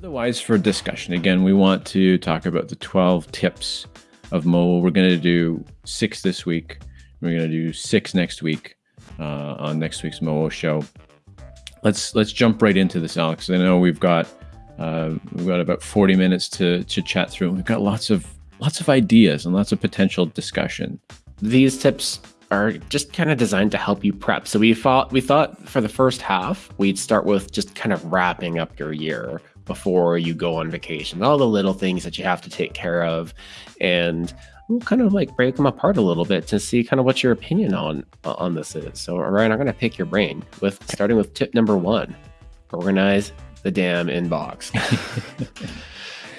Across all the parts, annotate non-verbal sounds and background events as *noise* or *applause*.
Otherwise, for discussion, again, we want to talk about the 12 tips of Mo. We're going to do six this week. We're going to do six next week uh, on next week's Mo show. Let's let's jump right into this, Alex. I know we've got uh, we've got about 40 minutes to to chat through. We've got lots of lots of ideas and lots of potential discussion. These tips are just kind of designed to help you prep. So we thought we thought for the first half we'd start with just kind of wrapping up your year before you go on vacation. All the little things that you have to take care of, and we'll kind of like break them apart a little bit to see kind of what your opinion on uh, on this is. So Ryan, I'm going to pick your brain with starting with tip number one: organize the damn inbox.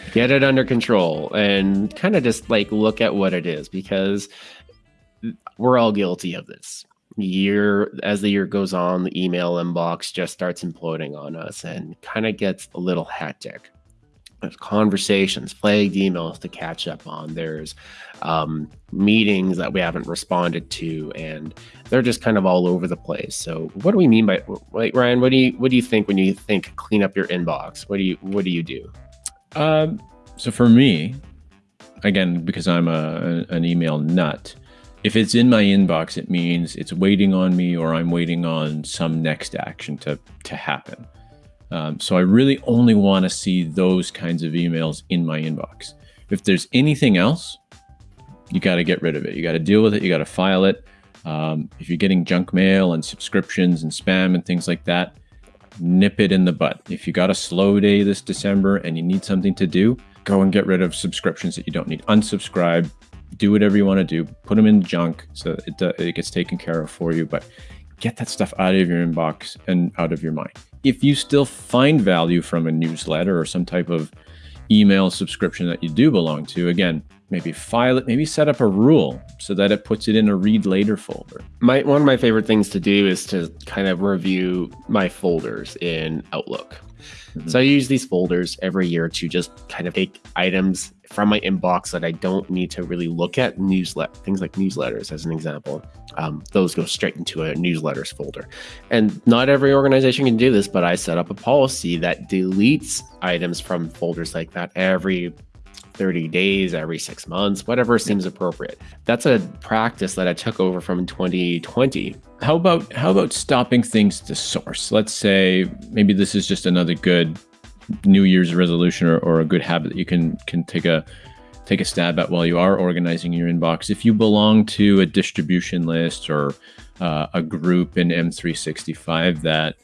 *laughs* Get it under control and kind of just like look at what it is because we're all guilty of this. Year as the year goes on, the email inbox just starts imploding on us and kind of gets a little hectic. There's conversations, flagged emails to catch up on. There's um, meetings that we haven't responded to, and they're just kind of all over the place. So, what do we mean by Ryan? What do you what do you think when you think clean up your inbox? What do you what do you do? Um, so for me, again, because I'm a, an email nut, if it's in my inbox, it means it's waiting on me or I'm waiting on some next action to, to happen. Um, so I really only want to see those kinds of emails in my inbox. If there's anything else, you got to get rid of it. You got to deal with it. You got to file it. Um, if you're getting junk mail and subscriptions and spam and things like that, nip it in the butt. If you got a slow day this December and you need something to do, go and get rid of subscriptions that you don't need. Unsubscribe, do whatever you want to do, put them in junk so it, it gets taken care of for you. But get that stuff out of your inbox and out of your mind. If you still find value from a newsletter or some type of email subscription that you do belong to, again, maybe file it, maybe set up a rule so that it puts it in a read later folder. My one of my favorite things to do is to kind of review my folders in Outlook. Mm-hmm. So I use these folders every year to just kind of take items from my inbox that I don't need to really look at. Newslet things like newsletters, as an example, um, those go straight into a newsletters folder. And not every organization can do this, but I set up a policy that deletes items from folders like that every 30 days, every six months, whatever seems appropriate. That's a practice that I took over from 2020. How about how about stopping things to source? Let's say maybe this is just another good New Year's resolution or, or a good habit that you can can take a take a stab at while you are organizing your inbox. If you belong to a distribution list or uh, a group in M365 that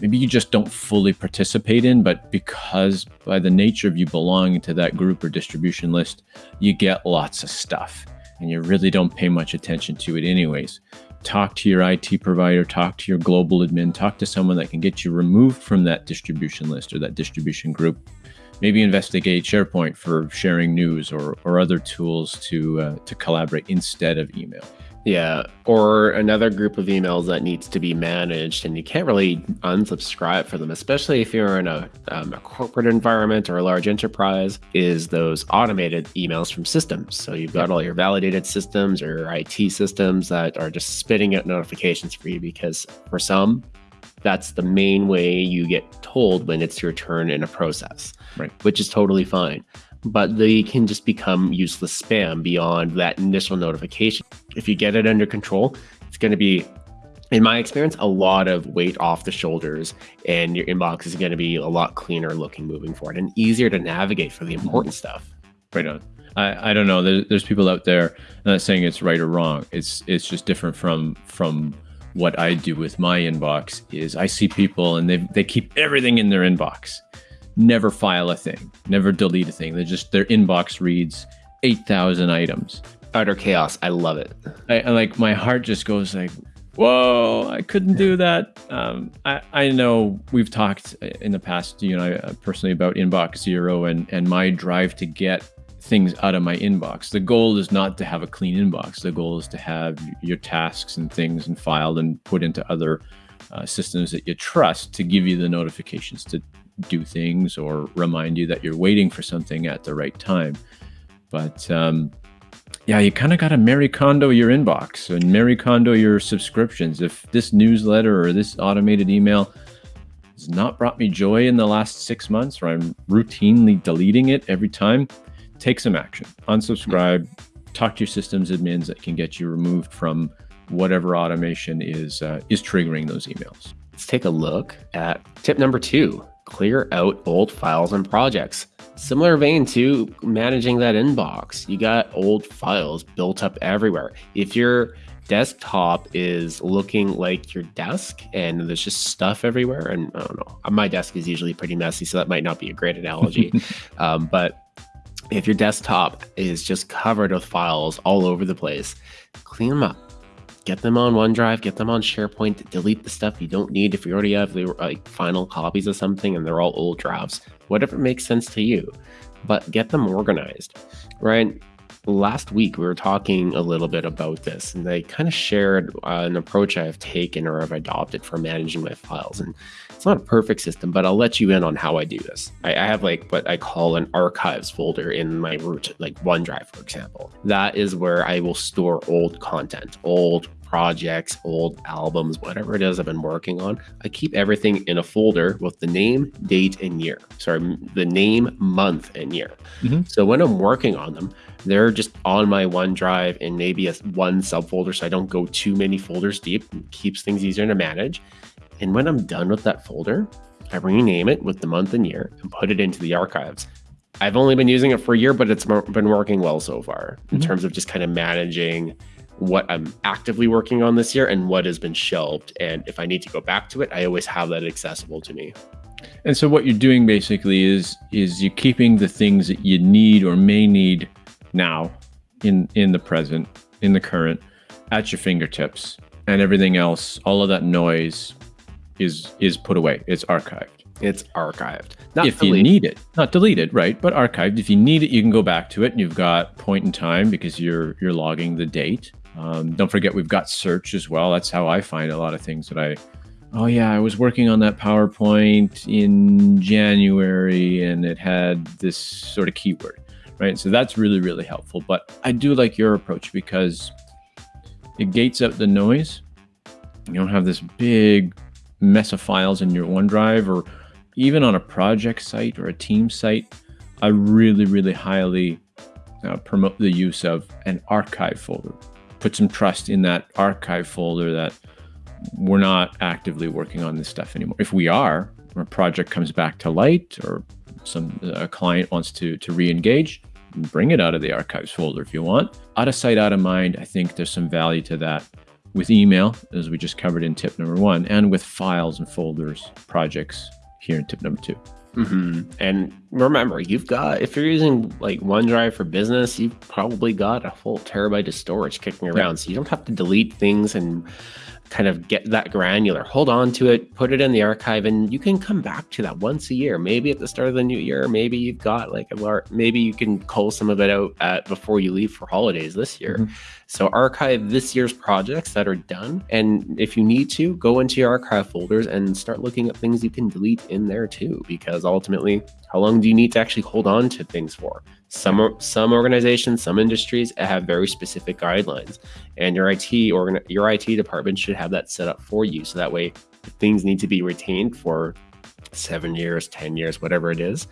maybe you just don't fully participate in, but because by the nature of you belonging to that group or distribution list, you get lots of stuff and you really don't pay much attention to it anyways. Talk to your IT provider, talk to your global admin, talk to someone that can get you removed from that distribution list or that distribution group. Maybe investigate SharePoint for sharing news or, or other tools to, uh, to collaborate instead of email. Yeah, or another group of emails that needs to be managed, and you can't really unsubscribe for them, especially if you're in a, um, a, corporate environment or a large enterprise, is those automated emails from systems. So you've got all your validated systems or your IT systems that are just spitting out notifications for you because for some, that's the main way you get told when it's your turn in a process, right? Which is totally fine but they can just become useless spam beyond that initial notification. If you get it under control, it's going to be, in my experience, a lot of weight off the shoulders, and your inbox is going to be a lot cleaner looking moving forward and easier to navigate for the important stuff. Right on. I, I don't know. There's, there's people out there. I'm not saying it's right or wrong. It's it's just different from from what I do with my inbox. Is I see people and they they keep everything in their inbox never file a thing, never delete a thing. They just their inbox reads eight thousand items. Utter chaos. I love it. I, I, like my heart just goes like, whoa! I couldn't do that. Um, I I know we've talked in the past, you know, uh, personally about inbox zero and and my drive to get things out of my inbox. The goal is not to have a clean inbox. The goal is to have your tasks and things and filed and put into other uh, systems that you trust to give you the notifications to do things or remind you that you're waiting for something at the right time. But um, yeah, you kind of got to Marie Kondo your inbox and Marie Kondo your subscriptions. If this newsletter or this automated email has not brought me joy in the last six months, or I'm routinely deleting it every time, take some action. Unsubscribe, talk to your systems admins that can get you removed from whatever automation is uh, is triggering those emails. Let's take a look at tip number two clear out old files and projects. Similar vein to managing that inbox. You got old files built up everywhere. If your desktop is looking like your desk and there's just stuff everywhere, and I don't know, my desk is usually pretty messy, so that might not be a great analogy. *laughs* um, but if your desktop is just covered with files all over the place, clean them up get them on OneDrive, get them on SharePoint, delete the stuff you don't need if you already have the like final copies of something and they're all old drafts, whatever makes sense to you, but get them organized, right? Last week we were talking a little bit about this, and I kind of shared uh, an approach I've taken or have adopted for managing my files. And it's not a perfect system, but I'll let you in on how I do this. I, I have like what I call an archives folder in my root, like OneDrive, for example. That is where I will store old content, old projects, old albums, whatever it is I've been working on. I keep everything in a folder with the name, date, and year. Sorry, the name, month, and year. Mm-hmm. So when I'm working on them, they're just on my OneDrive in maybe a one subfolder so I don't go too many folders deep. It keeps things easier to manage. And when I'm done with that folder, I rename it with the month and year and put it into the archives. I've only been using it for a year, but it's been working well so far in mm-hmm. terms of just kind of managing what I'm actively working on this year and what has been shelved. And if I need to go back to it, I always have that accessible to me. And so what you're doing basically is is you're keeping the things that you need or may need now in in the present, in the current, at your fingertips. And everything else, all of that noise is is put away. It's archived. It's archived. Not if deleted. you need it, not deleted, right? But archived. If you need it, you can go back to it, and you've got point in time because you're you're logging the date. Um, don't forget, we've got search as well. That's how I find a lot of things that I, oh, yeah, I was working on that PowerPoint in January and it had this sort of keyword, right? So that's really, really helpful. But I do like your approach because it gates out the noise. You don't have this big mess of files in your OneDrive or even on a project site or a team site. I really, really highly uh, promote the use of an archive folder put some trust in that archive folder that we're not actively working on this stuff anymore. If we are, a project comes back to light, or some a client wants to to re-engage, bring it out of the archives folder if you want. Out of sight, out of mind. I think there's some value to that with email, as we just covered in tip number one, and with files and folders, projects here in tip number two. Mm-hmm. And remember, you've got, if you're using like OneDrive for business, you've probably got a full terabyte of storage kicking around. So you don't have to delete things and kind of get that granular. Hold on to it, put it in the archive, and you can come back to that once a year. Maybe at the start of the new year, maybe you've got like a large, maybe you can cull some of it out at, before you leave for holidays this year. Mm-hmm. So archive this year's projects that are done. And if you need to, go into your archive folders and start looking at things you can delete in there too, because ultimately, how long do you need to actually hold on to things for? Some some organizations, some industries have very specific guidelines, and your IT or your IT department should have that set up for you. So that way, things need to be retained for seven years, ten years, whatever it is,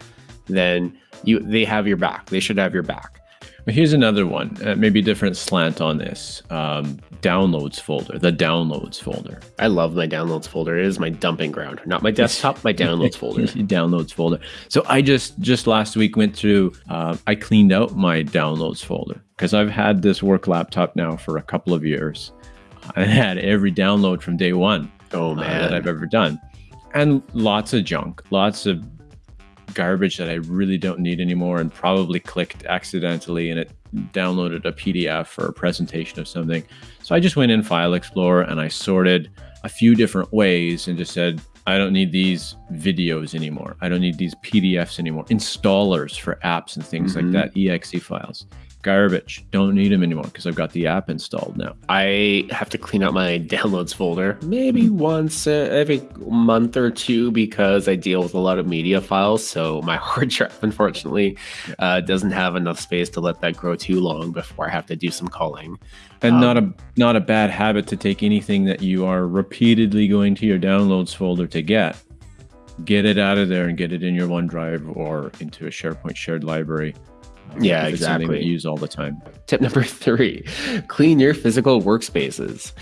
then you they have your back. They should have your back. Here's another one, uh, maybe different slant on this. Um, downloads folder, the downloads folder. I love my downloads folder. It is my dumping ground, not my desktop, my *laughs* downloads folder. *laughs* downloads folder. So I just just last week went through. Uh, I cleaned out my downloads folder because I've had this work laptop now for a couple of years. I had every download from day one. Oh man, uh, that I've ever done, and lots of junk, lots of garbage that I really don't need anymore and probably clicked accidentally and it downloaded a PDF or a presentation of something. So I just went in File Explorer and I sorted a few different ways and just said, I don't need these videos anymore. I don't need these PDFs anymore. Installers for apps and things mm-hmm. like that, exe files garbage. Don't need them anymore because I've got the app installed now. I have to clean out my *laughs* downloads folder maybe once uh, every month or two because I deal with a lot of media files. So my *laughs* hard drive, unfortunately, uh, doesn't have enough space to let that grow too long before I have to do some culling. And um, not a not a bad habit to take anything that you are repeatedly going to your downloads folder to get get it out of there and get it in your OneDrive or into a SharePoint shared library. Yeah, exactly. use all the time. Tip number *laughs* three clean your physical workspaces.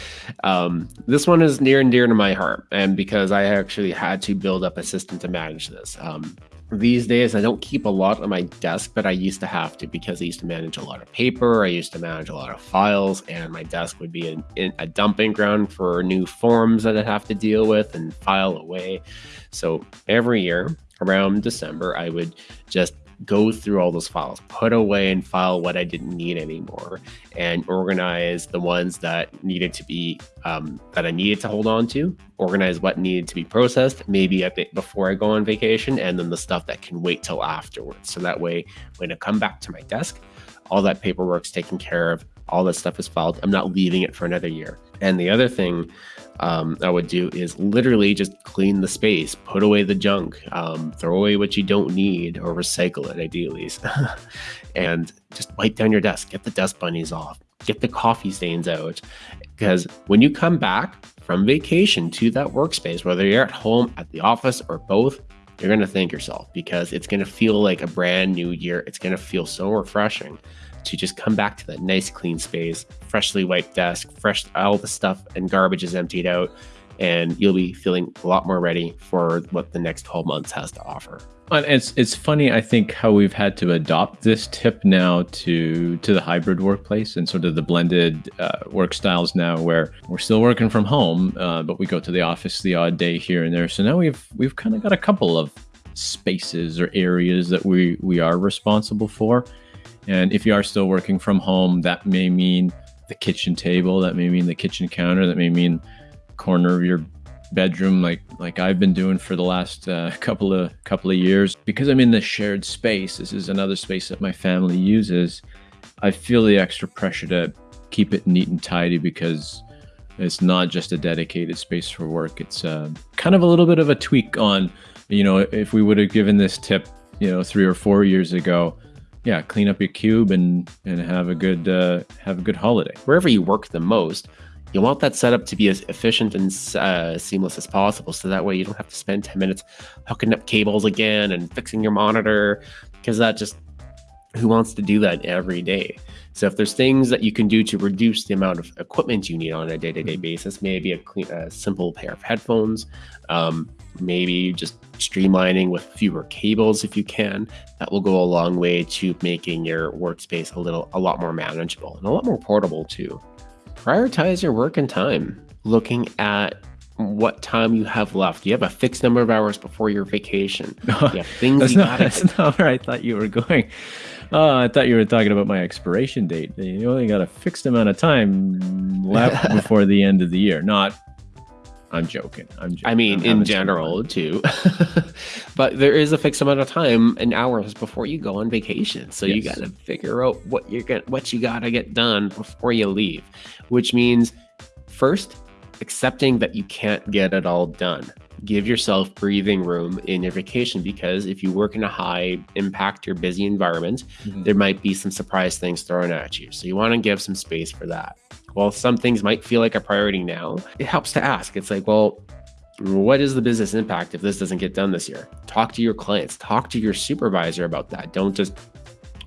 Um, this one is near and dear to my heart, and because I actually had to build up a system to manage this. Um, these days, I don't keep a lot on my desk, but I used to have to because I used to manage a lot of paper. I used to manage a lot of files, and my desk would be in a dumping ground for new forms that I'd have to deal with and file away. So every year around December, I would just go through all those files, put away and file what I didn't need anymore, and organize the ones that needed to be um, that I needed to hold on to, organize what needed to be processed, maybe a bit before I go on vacation, and then the stuff that can wait till afterwards. So that way, when I come back to my desk, all that paperwork's taken care of, all that stuff is filed. I'm not leaving it for another year. And the other thing um, I would do is literally just clean the space, put away the junk, um, throw away what you don't need, or recycle it ideally, *laughs* and just wipe down your desk, get the dust bunnies off, get the coffee stains out. Because when you come back from vacation to that workspace, whether you're at home, at the office, or both, you're going to thank yourself because it's going to feel like a brand new year. It's going to feel so refreshing to just come back to that nice clean space, freshly wiped desk, fresh all the stuff and garbage is emptied out, and you'll be feeling a lot more ready for what the next 12 months has to offer. And it's it's funny, I think, how we've had to adopt this tip now to to the hybrid workplace and sort of the blended uh, work styles now, where we're still working from home, uh, but we go to the office the odd day here and there. So now we've we've kind of got a couple of spaces or areas that we we are responsible for. And if you are still working from home, that may mean the kitchen table, that may mean the kitchen counter, that may mean corner of your bedroom like like I've been doing for the last uh, *laughs* couple of couple of years. Because I'm in the shared space this is another space that my family uses I feel the extra pressure to keep it neat and tidy because it's not just a dedicated space for work. It's uh, kind of a little bit of a tweak on you know if we would have given this tip you know 3 or 4 years ago yeah clean up your cube and and have a good uh, have a good holiday. Wherever you work the most you want that setup to be as efficient and uh, seamless as possible. So that way you don't have to spend 10 minutes hooking up cables again and fixing your monitor because that just who wants to do that every day so if there's things that you can do to reduce the amount of equipment you need on a day-to-day basis maybe a, clean, a simple pair of headphones um, maybe just streamlining with fewer cables if you can that will go a long way to making your workspace a little a lot more manageable and a lot more portable too prioritize your work and time. Looking at what time you have left. You have a fixed number of hours before your vacation. *laughs* You have things that's, you not, gotta that's not where I thought you were going. Oh, I thought you were talking about my expiration date. You only got a fixed amount of time left *laughs* before the end of the year. Not. I'm joking. I'm joking. I mean, I'm in general too. *laughs* but there is a fixed amount of time and hours before you go on vacation. So you got to figure out what you're get what you got to get done before you leave, which means first accepting that you can't get it all done. Give yourself breathing room in your vacation because if you work in a high impact or busy environment, Mhm. there might be some surprise things thrown at you. So you want to give some space for that. While some things might feel like a priority now, it helps to ask. It's like, well, what is the business impact if this doesn't get done this year? Talk to your clients, talk to your supervisor about that. Don't just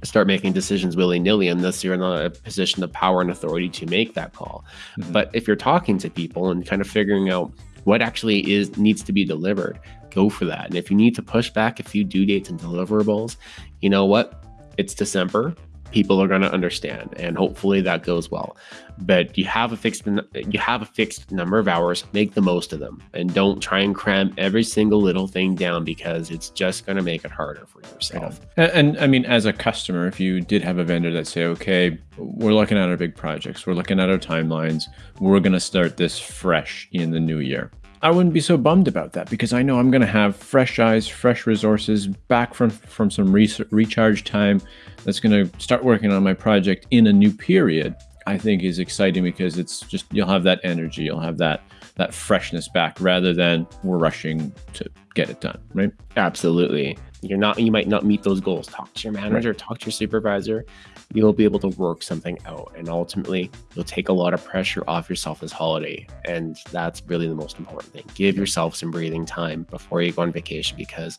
start making decisions willy nilly unless you're in a position of power and authority to make that call. Mhm. But if you're talking to people and kind of figuring out what actually is needs to be delivered, go for that. And if you need to push back a few due dates and deliverables, you know what? It's December. People are going to understand, and hopefully that goes well. But you have a fixed you have a fixed number of hours. Make the most of them, and don't try and cram every single little thing down because it's just going to make it harder for yourself. And, and I mean, as a customer, if you did have a vendor that say, okay, we're looking at our big projects, we're looking at our timelines, we're going to start this fresh in the new year. I wouldn't be so bummed about that because I know I'm going to have fresh eyes, fresh resources, back from from some re- recharge time. That's going to start working on my project in a new period. I think is exciting because it's just you'll have that energy, you'll have that that freshness back rather than we're rushing to get it done, right? Absolutely. You're not you might not meet those goals. Talk to your manager, right. talk to your supervisor. You'll be able to work something out and ultimately you'll take a lot of pressure off yourself this holiday. And that's really the most important thing. Give yourself some breathing time before you go on vacation because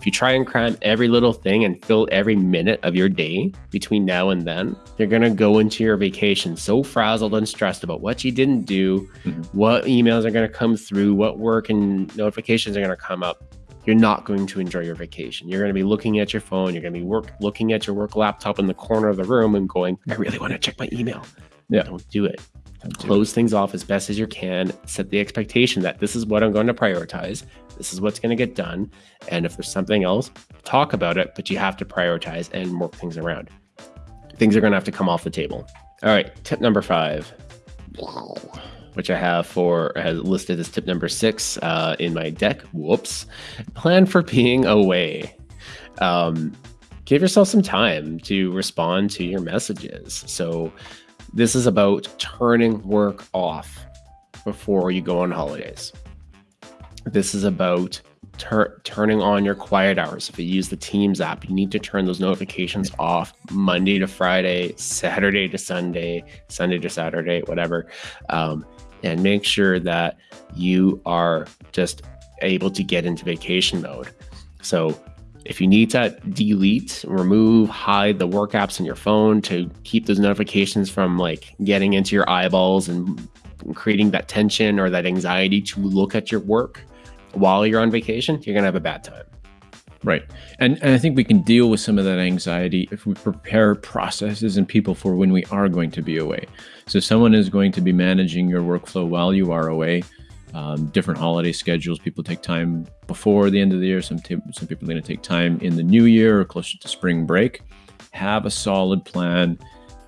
if you try and cram every little thing and fill every minute of your day between now and then, you're going to go into your vacation so frazzled and stressed about what you didn't do, mm-hmm. what emails are going to come through, what work and notifications are going to come up. You're not going to enjoy your vacation. You're going to be looking at your phone. You're going to be work looking at your work laptop in the corner of the room and going, I really want to check my email. Yeah. Don't do it. Close things off as best as you can. Set the expectation that this is what I'm going to prioritize. This is what's going to get done. And if there's something else, talk about it, but you have to prioritize and work things around. Things are going to have to come off the table. All right, tip number five, which I have for listed as tip number six uh, in my deck. Whoops. Plan for being away. Um, give yourself some time to respond to your messages. So, this is about turning work off before you go on holidays. This is about tur- turning on your quiet hours. If you use the Teams app, you need to turn those notifications off Monday to Friday, Saturday to Sunday, Sunday to Saturday, whatever. Um, and make sure that you are just able to get into vacation mode. So if you need to delete, remove, hide the work apps on your phone to keep those notifications from like getting into your eyeballs and creating that tension or that anxiety to look at your work, while you're on vacation, you're going to have a bad time. Right. And, and I think we can deal with some of that anxiety if we prepare processes and people for when we are going to be away. So, someone is going to be managing your workflow while you are away. Um, different holiday schedules. People take time before the end of the year. Some, some people are going to take time in the new year or closer to spring break. Have a solid plan,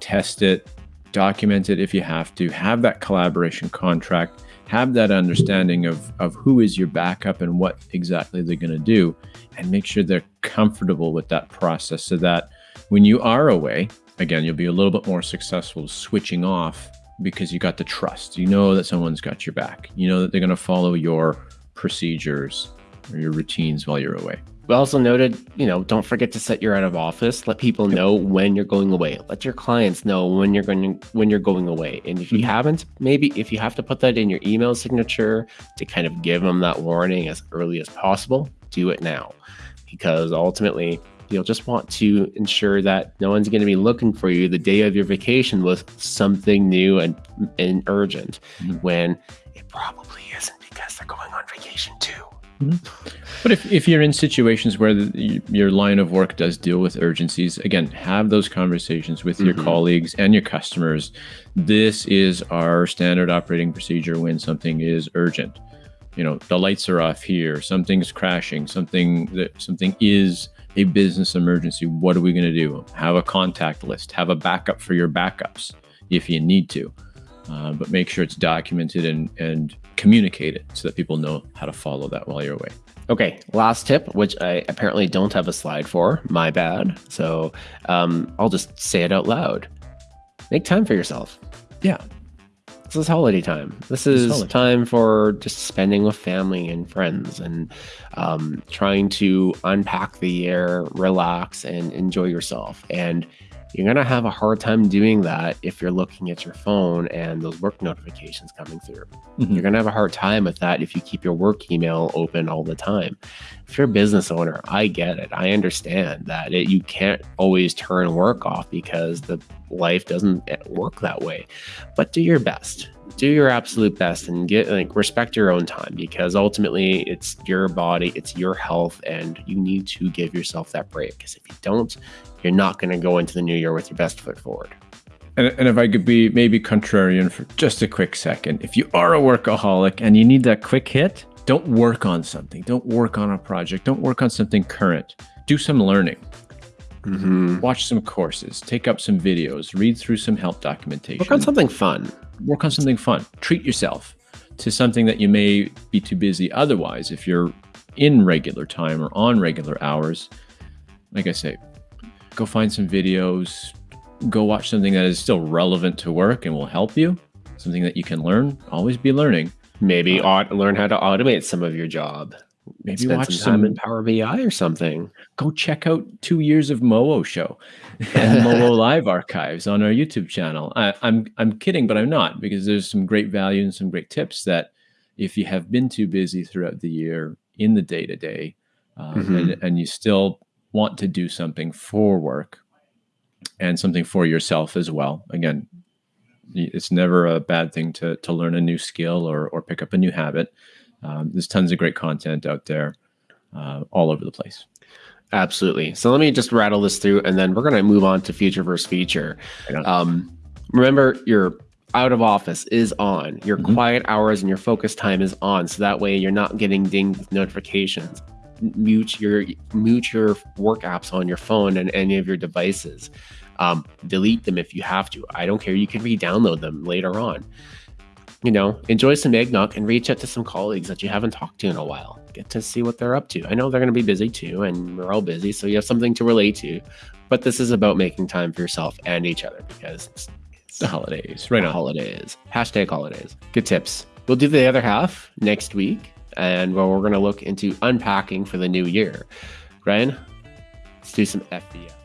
test it, document it if you have to, have that collaboration contract have that understanding of, of who is your backup and what exactly they're going to do, and make sure they're comfortable with that process so that when you are away, again, you'll be a little bit more successful switching off because you got the trust. You know that someone's got your back. You know that they're going to follow your procedures or your routines while you're away. We also noted, you know, don't forget to set your out of office. Let people know when you're going away. Let your clients know when you're going to, when you're going away. And if you mm-hmm. haven't, maybe if you have to put that in your email signature to kind of give them that warning as early as possible, do it now, because ultimately you'll just want to ensure that no one's going to be looking for you the day of your vacation with something new and and urgent, mm-hmm. when it probably isn't because they're going on vacation too. Mm-hmm. But if, if you're in situations where the, your line of work does deal with urgencies, again, have those conversations with your mm-hmm. colleagues and your customers. This is our standard operating procedure when something is urgent. You know, the lights are off here, something's crashing, something that something is a business emergency. What are we going to do? Have a contact list, have a backup for your backups if you need to. Uh, but make sure it's documented and, and communicate it so that people know how to follow that while you're away. Okay, last tip, which I apparently don't have a slide for. My bad. So um, I'll just say it out loud. Make time for yourself. Yeah. This is holiday time. This is time for just spending with family and friends and um, trying to unpack the year, relax, and enjoy yourself. And you're going to have a hard time doing that if you're looking at your phone and those work notifications coming through. Mm-hmm. You're going to have a hard time with that if you keep your work email open all the time. If you're a business owner, I get it. I understand that it, you can't always turn work off because the life doesn't eh, work that way. But do your best. Do your absolute best and get like respect your own time because ultimately it's your body, it's your health, and you need to give yourself that break. Because if you don't, you're not going to go into the new year with your best foot forward. And, and if I could be maybe contrarian for just a quick second, if you are a workaholic and you need that quick hit, don't work on something. Don't work on a project. Don't work on something current. Do some learning. Mm-hmm. Watch some courses, take up some videos, read through some help documentation. Work on something fun. Work on something fun. Treat yourself to something that you may be too busy otherwise. If you're in regular time or on regular hours, like I say, go find some videos, go watch something that is still relevant to work and will help you, something that you can learn. Always be learning. Maybe uh, learn how to automate some of your job. Maybe Spend watch some time some. in Power BI or something. Go check out two years of Moo show *laughs* and Moo live archives on our YouTube channel. I, I'm I'm kidding, but I'm not because there's some great value and some great tips that if you have been too busy throughout the year in the day to day, and and you still want to do something for work and something for yourself as well. Again, it's never a bad thing to to learn a new skill or or pick up a new habit. Um, there's tons of great content out there, uh, all over the place. Absolutely. So let me just rattle this through, and then we're going to move on to future versus feature. Um, remember, your out of office is on. Your Mhm. quiet hours and your focus time is on, so that way you're not getting dinged with notifications. Mute your mute your work apps on your phone and any of your devices. Um, delete them if you have to. I don't care. You can re-download them later on. You know, enjoy some eggnog and reach out to some colleagues that you haven't talked to in a while. Get to see what they're up to. I know they're going to be busy too, and we're all busy, so you have something to relate to. But this is about making time for yourself and each other because it's, it's The holidays, right the holidays. Hashtag holidays. Good tips. We'll do the other half next week, and well, we're going to look into unpacking for the new year. Ryan, let's do some FBS.